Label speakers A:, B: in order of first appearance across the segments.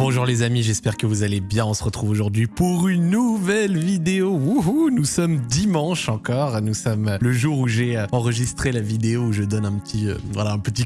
A: Bonjour les amis, j'espère que vous allez bien. On se retrouve aujourd'hui pour une nouvelle vidéo. Wouhou, nous sommes dimanche encore. Nous sommes le jour où j'ai euh, enregistré la vidéo où je donne un petit, euh,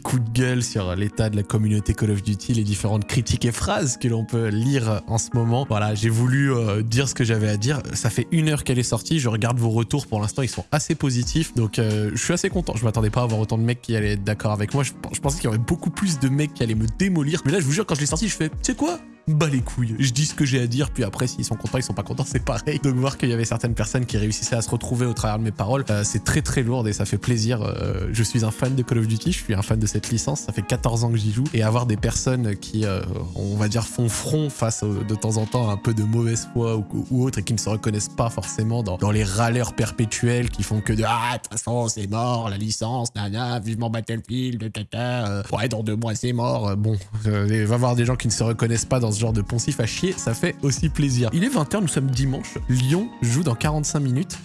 A: coup de gueule sur l'état de la communauté Call of Duty, les différentes critiques et phrases que l'on peut lire en ce moment. Voilà, j'ai voulu euh, dire ce que j'avais à dire. Ça fait une heure qu'elle est sortie. Je regarde vos retours. Pour l'instant, ils sont assez positifs. Donc, je suis assez content. Je m'attendais pas à avoir autant de mecs qui allaient être d'accord avec moi. Je, je pensais qu'il y aurait beaucoup plus de mecs qui allaient me démolir. Mais là, je vous jure, quand je l'ai sorti, je fais, tu sais quoi? Bah les couilles. Je dis ce que j'ai à dire, puis après, s'ils sont contents, ils sont pas contents, c'est pareil. Donc voir qu'il y avait certaines personnes qui réussissaient à se retrouver au travers de mes paroles, euh, c'est très très lourd et ça fait plaisir. Euh, je suis un fan de Call of Duty, je suis un fan de cette licence, ça fait 14 ans que j'y joue, et avoir des personnes qui, euh, on va dire, font front face de temps en temps à un peu de mauvaise foi ou, ou autre, et qui ne se reconnaissent pas forcément dans, dans les râleurs perpétuels qui font que de « Ah, de toute façon, c'est mort, la licence, nana, vivement Battlefield, tata, ouais, dans deux mois, c'est mort. » Bon, il va y avoir des gens qui ne se reconnaissent pas dans ce genre de poncif à ça fait aussi plaisir. Il est 20h, nous sommes dimanche. Lyon joue dans 45 minutes.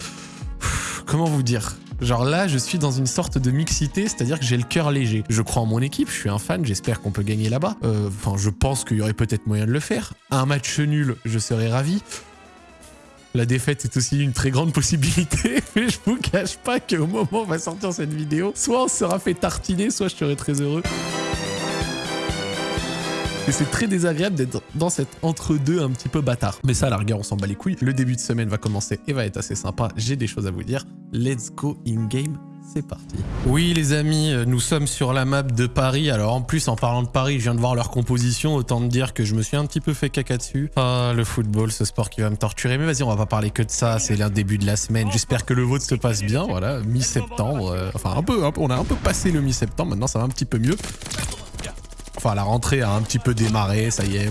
A: comment vous dire? Genre là, je suis dans une sorte de mixité, c'est-à-dire que j'ai le cœur léger. Je crois en mon équipe, je suis un fan, j'espère qu'on peut gagner là-bas. Euh, enfin, je pense qu'il y aurait peut-être moyen de le faire. Un match nul, je serais ravi. La défaite est aussi une très grande possibilité, mais je vous cache pas qu'au moment où on va sortir cette vidéo, soit on sera fait tartiner, soit je serai très heureux. Et c'est très désagréable d'être dans cet entre-deux un petit peu bâtard. Mais ça, à la rigueur, on s'en bat les couilles. Le début de semaine va commencer et va être assez sympa. J'ai des choses à vous dire. Let's go in-game c'est parti. Oui les amis, euh, nous sommes sur la map de Paris. Alors en plus, en parlant de Paris, je viens de voir leur composition. Autant me dire que je me suis un petit peu fait caca dessus. Ah, le football, ce sport qui va me torturer. Mais vas-y, on va pas parler que de ça. C'est le début de la semaine. J'espère que le vôtre se passe bien. Voilà, mi-septembre. Euh, enfin, un peu, on a un peu passé le mi-septembre. Maintenant, ça va un petit peu mieux. Enfin, la rentrée a un petit peu démarré, ça y est.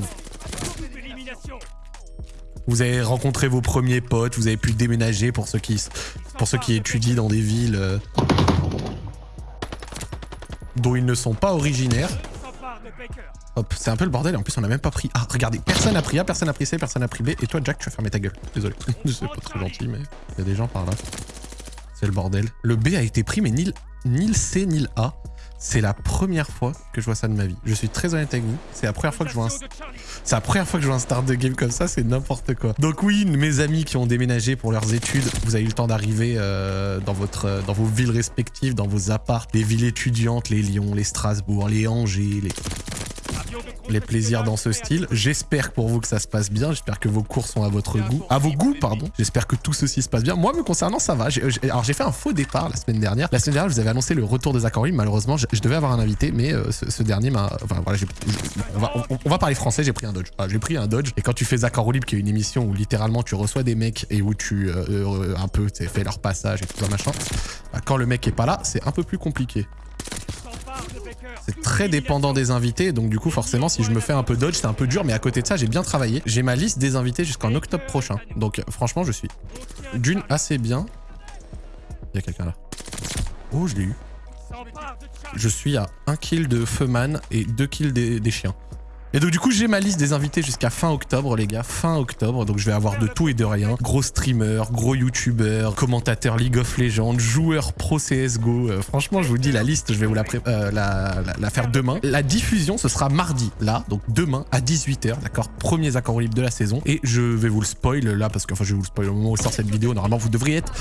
A: Vous avez rencontré vos premiers potes, vous avez pu déménager pour ceux qui, pour ceux qui étudient dans des villes euh, dont ils ne sont pas originaires. Hop, c'est un peu le bordel et en plus on a même pas pris... Ah, regardez, personne a pris A, personne a pris C, personne a pris B. Et toi, Jack, tu vas fermer ta gueule. Désolé, c'est pas très gentil, mais il y a des gens par là. C'est le bordel. Le B a été pris, mais ni le C, ni le A. C'est la première fois que je vois ça de ma vie. Je suis très honnête avec vous. C'est la première fois que je vois un... C'est la première fois que je vois un start de game comme ça, c'est n'importe quoi. Donc oui, mes amis qui ont déménagé pour leurs études, vous avez eu le temps d'arriver euh, dans votre, euh, dans vos villes respectives, dans vos apparts, les villes étudiantes, les Lyon, les Strasbourg, les Angers, les les plaisirs dans ce style. J'espère pour vous que ça se passe bien. J'espère que vos cours sont à votre goût. À vos goûts, pardon. J'espère que tout ceci se passe bien. Moi, me concernant, ça va. alors, j'ai fait un faux départ la semaine dernière. La semaine dernière, je vous avais annoncé le retour des accords Malheureusement, je, devais avoir un invité, mais euh, ce, dernier m'a... Enfin, voilà, on, va, parler français. J'ai pris un Dodge. j'ai pris un Dodge. Et quand tu fais Zach Libre, qui est une émission où littéralement tu reçois des mecs et où tu euh, euh, un peu fais leur passage et tout ça machin, bah, quand le mec est pas là, c'est un peu plus compliqué. C'est très dépendant des invités, donc du coup forcément si je me fais un peu dodge c'est un peu dur, mais à côté de ça j'ai bien travaillé. J'ai ma liste des invités jusqu'en octobre prochain, donc franchement je suis d'une assez bien. Il y a quelqu'un là. Oh je l'ai eu. Je suis à 1 kill de Feuman et 2 kills des chiens. Et donc du coup j'ai ma liste des invités jusqu'à fin octobre les gars, fin octobre, donc je vais avoir de tout et de rien. Gros streamer, gros youtubeur, commentateur League of Legends, joueur pro CSGO. Euh, franchement je vous dis la liste, je vais vous la, euh, la, faire demain. La diffusion ce sera mardi, là, donc demain à 18h, d'accord Premiers accords libres de la saison. Et je vais vous le spoil là, parce que enfin je vais vous le spoil au moment où sort cette vidéo, normalement vous devriez être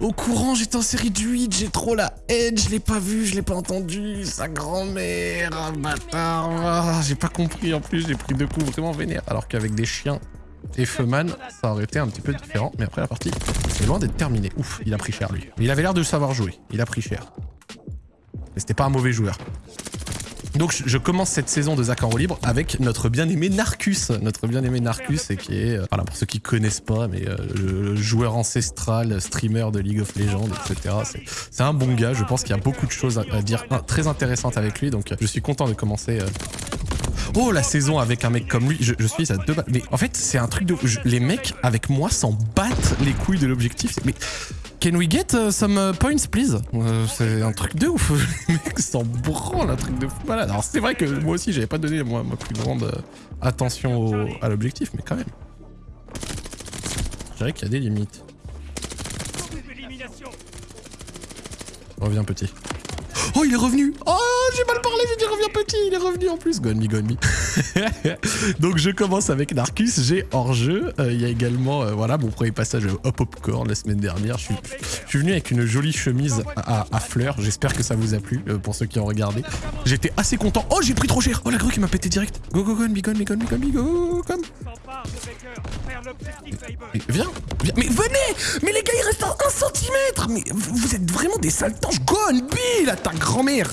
A: au courant, j'étais en série du 8, j'ai trop la haine, je l'ai pas vu, je l'ai pas entendu, sa grand-mère, bâtard, ah, j'ai pas compris en plus, j'ai pris deux coups vraiment vénères. Alors qu'avec des chiens et Feuman, ça aurait été un petit peu différent. Mais après la partie, c'est loin d'être terminée. Ouf, il a pris cher lui. Il avait l'air de savoir jouer. Il a pris cher. Mais c'était pas un mauvais joueur. Donc je commence cette saison de Zach en libre avec notre bien-aimé Narcus. Notre bien-aimé Narcus, et qui est, euh, voilà, pour ceux qui connaissent pas, mais euh, le joueur ancestral, streamer de League of Legends, etc. C'est un bon gars, je pense qu'il y a beaucoup de choses à, dire très intéressantes avec lui, donc je suis content de commencer euh, Oh, la saison avec un mec comme lui, je, suis à deux Mais en fait, c'est un truc de... les mecs avec moi s'en battent les couilles de l'objectif. Mais... Can we get uh, some uh, points, please? Euh, C'est un truc de ouf. Les mecs s'en branlent, un truc de fou malade. Alors, c'est vrai que moi aussi, j'avais pas donné moi, ma plus grande euh, attention à l'objectif, mais quand même. Je dirais qu'il y a des limites. Reviens, petit. Oh, il est revenu Oh, j'ai mal parlé, j'ai dit reviens petit, il est revenu en plus. Go on me, go on me. Donc je commence avec Narcus, j'ai hors-jeu. Euh, Il y a également, euh, voilà, mon premier passage au Popcorn la semaine dernière. Je suis, venu avec une jolie chemise à, fleurs. J'espère que ça vous a plu, euh, pour ceux qui ont regardé. J'étais assez content. Oh, j'ai pris trop cher Oh, la grue qui m'a pété direct. Go, go, go, on me, go, on me, go, on me, go, on me, go, come mais Viens, viens, mais venez Mais les gars, il reste à 1 cm Mais vous êtes vraiment des saltanges Go on be, là, ta grand-mère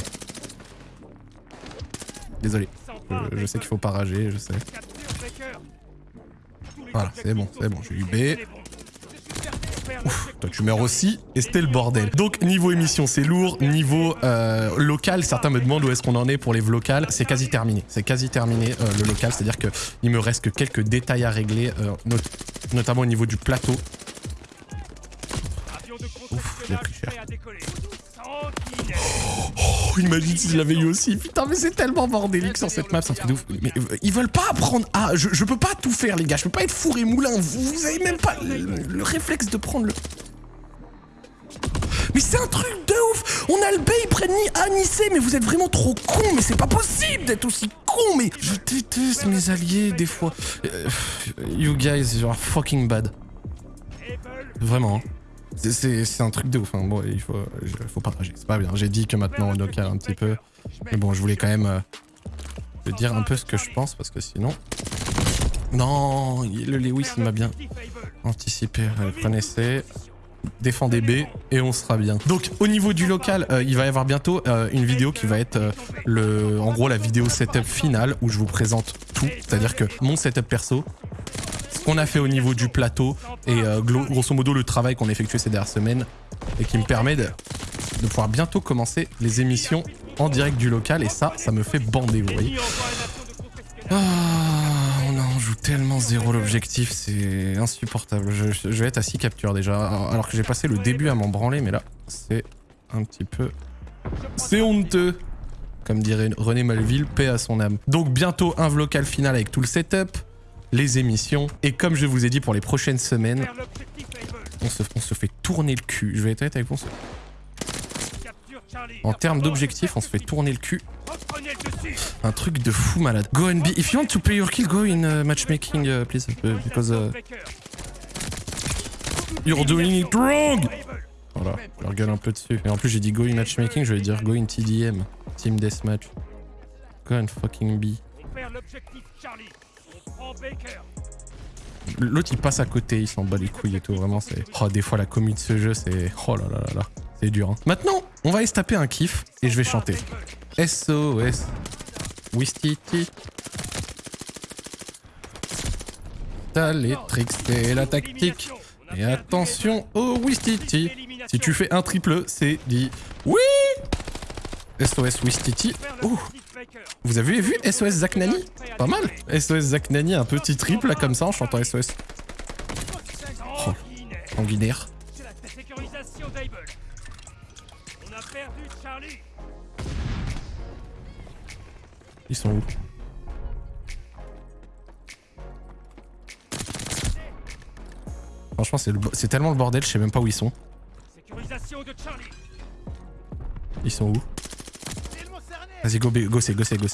A: Désolé. Je sais qu'il faut pas rager, je sais. Voilà, c'est bon, c'est bon, j'ai eu B. Ouf, toi tu meurs aussi, et c'était le bordel. Donc niveau émission c'est lourd, niveau euh, local, certains me demandent où est-ce qu'on en est pour les locales, c'est quasi terminé. C'est quasi terminé euh, le local, c'est-à-dire que il me reste que quelques détails à régler, euh, not notamment au niveau du plateau. Oh, imagine si je l'avais eu aussi. Putain, mais c'est tellement bordélique sur cette map, c'est un truc de ouf. Mais euh, ils veulent pas apprendre à... Je, peux pas tout faire, les gars. Je peux pas être four et moulin. Vous, vous avez même pas le, le réflexe de prendre le... Mais c'est un truc de ouf On a le B, ils prennent ni A ni C, mais vous êtes vraiment trop cons, mais c'est pas possible d'être aussi con, mais... Je déteste mes alliés, des fois. Euh, you guys, you are fucking bad. Vraiment, hein. C'est- un truc de ouf. Hein. Bon, il faut, il partager. C'est pas bien. J'ai dit que maintenant on local un petit peu. Mais bon, je voulais quand même euh, te dire un peu ce que je pense parce que sinon. Non, le Lewis m'a bien anticipé. Prenez C. Défendez B et on sera bien. Donc au niveau du local, euh, il va y avoir bientôt euh, une vidéo qui va être euh, le, en gros la vidéo setup finale où je vous présente tout, c'est-à-dire que mon setup perso, qu'on a fait au niveau du plateau et euh, grosso modo le travail qu'on a effectué ces dernières semaines et qui me permet de, pouvoir bientôt commencer les émissions en direct du local et ça, ça me fait bander, vous voyez. Ah, on en joue tellement zéro l'objectif, c'est insupportable. Je, vais être à 6 captures déjà, alors que j'ai passé le début à m'en branler, mais là, c'est un petit peu... C'est honteux Comme dirait René Malville, paix à son âme. Donc bientôt un vlocal final avec tout le setup, les émissions, et comme je vous ai dit pour les prochaines semaines, on se, fait tourner le cul. Je vais être avec vous. En termes d'objectifs, on se fait tourner le cul. Un truc de fou malade. Go and be. If you want to play your kill, go in uh, matchmaking, uh, please. uh, because uh, you're doing it wrong. Voilà, je leur gueule un peu dessus. Et en plus, j'ai dit go in matchmaking, je vais dire go in TDM. Team Deathmatch. Go and fucking be. L'autre il passe à côté, il s'en bat les couilles et tout, vraiment c'est... Oh des fois la commu de ce jeu c'est... Oh là là là là, c'est dur hein. Maintenant, on va aller se taper un kiff et je vais chanter. SOS. Wistiti. T'as les tricks, c'est la tactique. Et attention au Wistiti. Si tu fais un triple, c'est dit... Oui SOS Wistiti. Ouh Vous avez vu SOS Zach Nani? Pas mal SOS Zach Nani, un petit triple là comme ça en chantant SOS. Oh,
B: perdu Charlie.
A: Ils sont où? Franchement, c'est tellement le bordel, je sais même pas où ils sont. Ils sont où? Vas-y, go, B, go go go.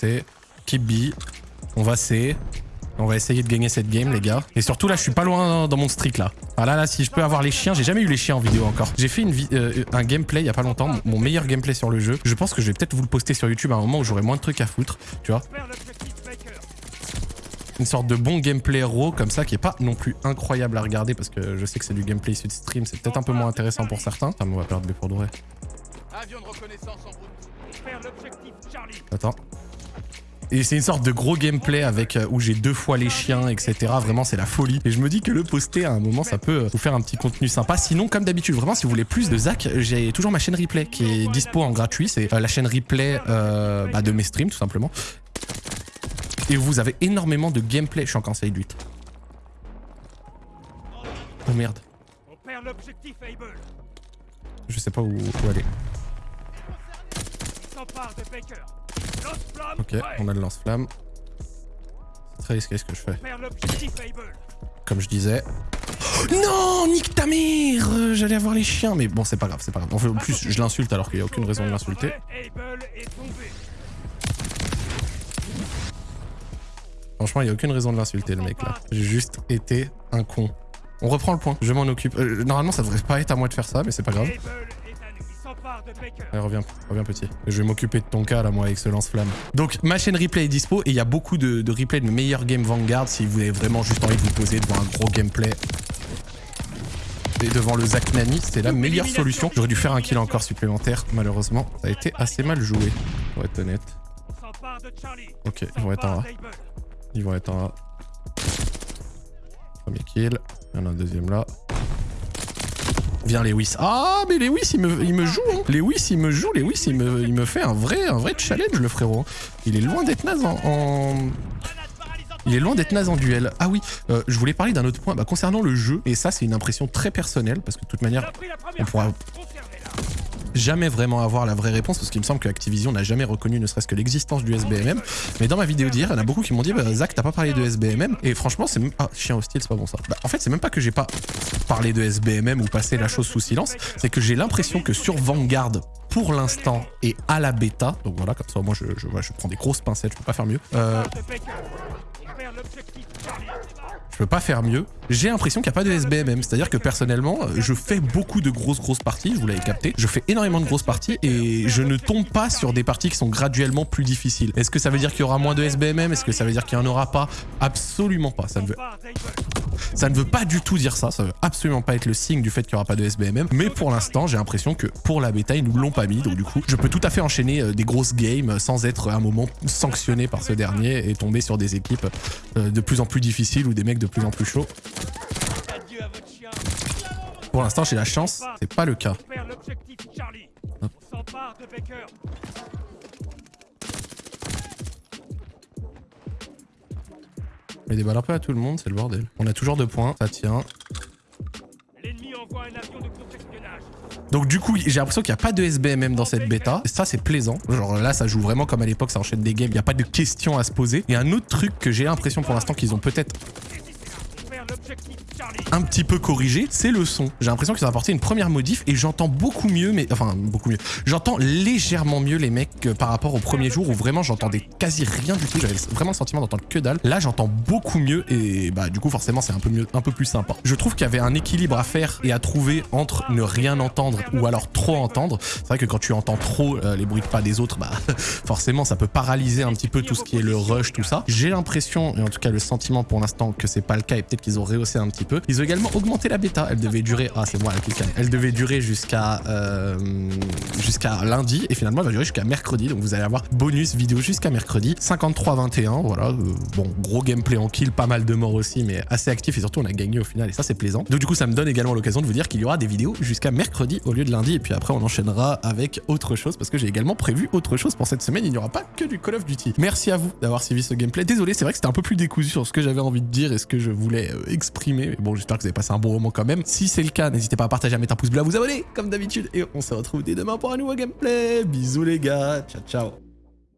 A: Keep B. On va C. On va essayer de gagner cette game, les gars. Et surtout, là, je suis pas loin dans mon streak, là. Ah là, là, si je peux avoir les chiens, j'ai jamais eu les chiens en vidéo encore. J'ai fait une euh, un gameplay il y a pas longtemps, mon- meilleur gameplay sur le jeu. Je pense que je vais peut-être vous le poster sur YouTube à un moment où j'aurai moins de trucs à foutre, tu vois. Une sorte de bon gameplay raw comme ça qui est pas non plus incroyable à regarder parce que je sais que c'est du gameplay issu de stream, c'est peut-être un peu moins intéressant pour certains. On va perdre B pour.
C: Avion de reconnaissance en route.
B: L'objectif.
A: Attends. Et c'est une sorte de gros gameplay avec euh, où j'ai deux fois les chiens, etc. Vraiment, c'est la folie. Et je me dis que le poster à un moment, ça peut euh, vous faire un petit contenu sympa. Sinon, comme d'habitude, vraiment, si vous voulez plus de Zach, j'ai toujours ma chaîne replay qui est dispo en gratuit. C'est euh, la chaîne replay bah, de mes streams, tout simplement. Et vous avez énormément de gameplay. Je suis en side 8. Oh merde. Je sais pas où, où aller. Ok, on a le lance-flamme. C'est très risqué ce que je fais. Comme je disais. Non, nique ta mère Euh, J'allais avoir les chiens, mais bon, c'est pas grave, c'est pas grave. En fait, en plus, je l'insulte alors qu'il n'y a aucune raison de l'insulter. Franchement, il n'y a aucune raison de l'insulter, le mec, là. J'ai juste été un con. On reprend le point, je m'en occupe. Euh, normalement, ça devrait pas être à moi de faire ça, mais c'est pas grave. Allez, reviens, reviens petit. Je vais m'occuper de ton cas là, moi, avec ce lance-flamme. Donc, ma chaîne replay est dispo et il y a beaucoup de, de replays de mes meilleurs games Vanguard si vous avez vraiment juste envie de vous poser devant un gros gameplay. Et devant le Zach Nani, c'était la meilleure solution. J'aurais dû faire un kill encore supplémentaire. Malheureusement, ça a été assez mal joué, pour être honnête. Ok, ils vont être en A. Ils vont être en A. Premier kill. Il y en a un deuxième là. Viens. Ah mais Lewis il me, il me joue hein. Lewis il me joue, Lewis il me, il me fait un vrai, un vrai challenge le frérot. Il est loin d'être naze en... Il est loin d'être naze en duel. Ah oui, euh, je voulais parler d'un autre point bah, concernant le jeu. Et ça c'est une impression très personnelle parce que de toute manière on pourra. Jamais vraiment avoir la vraie réponse parce qu'il me semble que Activision n'a jamais reconnu ne serait-ce que l'existence du SBMM. Mais dans ma vidéo d'hier, il y en a beaucoup qui m'ont dit bah, Zach, t'as pas parlé de SBMM. Et franchement, c'est même. Ah, chien hostile, c'est pas bon ça. Bah, en fait, c'est même pas que j'ai pas parlé de SBMM ou passé la chose sous silence. C'est que j'ai l'impression que sur Vanguard, pour l'instant, et à la bêta, donc voilà, comme ça, moi je, je, je prends des grosses pincettes, je peux pas faire mieux. Euh, Je peux pas faire mieux. J'ai l'impression qu'il n'y a pas de SBMM. C'est-à-dire que personnellement, je fais beaucoup de grosses grosses parties, vous l'avez capté. Je fais énormément de grosses parties et je ne tombe pas sur des parties qui sont graduellement plus difficiles. Est-ce que ça veut dire qu'il y aura moins de SBMM Est-ce que ça veut dire qu'il n'y en aura pas? Absolument pas. Ça ne, veut, veut pas du tout dire ça. Ça veut absolument pas être le signe du fait qu'il n'y aura pas de SBMM. Mais pour l'instant, j'ai l'impression que pour la bêta, ils nous l'ont pas mis. Donc du coup, je peux tout à fait enchaîner euh, des grosses games sans être à un moment sanctionné par ce dernier et tomber sur des équipes euh, de plus en plus difficiles ou des mecs de plus en plus
B: chien.
A: Pour l'instant, j'ai la chance, c'est pas le cas. Met des balles un peu à tout le monde, c'est le bordel. On a toujours deux points, ça tient. Donc du coup, j'ai l'impression qu'il n'y a pas de SBMM dans cette bêta. Ça, c'est plaisant. Genre là, ça joue vraiment comme à l'époque, ça enchaîne des games, il n'y a pas de questions à se poser. Et un autre truc que j'ai l'impression pour l'instant qu'ils ont peut-être un petit peu corrigé, c'est le son. J'ai l'impression qu'ils ont apporté une première modif et j'entends beaucoup mieux, mais enfin beaucoup mieux. J'entends légèrement mieux les mecs par rapport au premier jour où vraiment j'entendais quasi rien du tout. J'avais vraiment le sentiment d'entendre que dalle. Là, j'entends beaucoup mieux et bah du coup forcément c'est un peu mieux, un peu plus sympa. Je trouve qu'il y avait un équilibre à faire et à trouver entre ne rien entendre ou alors trop entendre. C'est vrai que quand tu entends trop euh, les bruits de pas des autres, bah forcément ça peut paralyser un petit peu tout ce qui est le rush, tout ça. J'ai l'impression, et en tout cas le sentiment pour l'instant que c'est pas le cas et peut-être qu'ils ont rehaussé un petit peu. Ils ont également augmenté la bêta. Elle devait durer, ah c'est moi. Elle devait durer jusqu'à euh, jusqu'à lundi et finalement elle va durer jusqu'à mercredi. Donc vous allez avoir bonus vidéo jusqu'à mercredi. 53-21, voilà. Euh, bon, gros gameplay en kill, pas mal de morts aussi, mais assez actif et surtout on a gagné au final et ça c'est plaisant. Donc du coup ça me donne également l'occasion de vous dire qu'il y aura des vidéos jusqu'à mercredi au lieu de lundi et puis après on enchaînera avec autre chose parce que j'ai également prévu autre chose pour cette semaine. Il n'y aura pas que du Call of Duty. Merci à vous d'avoir suivi ce gameplay. Désolé, c'est vrai que c'était un peu plus décousu sur ce que j'avais envie de dire et ce que je voulais euh, exprimer. Mais bon, j'espère que vous avez passé un bon moment quand même. Si c'est le cas, n'hésitez pas à partager, à mettre un pouce bleu, à vous abonner comme d'habitude et on se retrouve dès demain pour un nouveau gameplay. Bisous les gars, ciao ciao.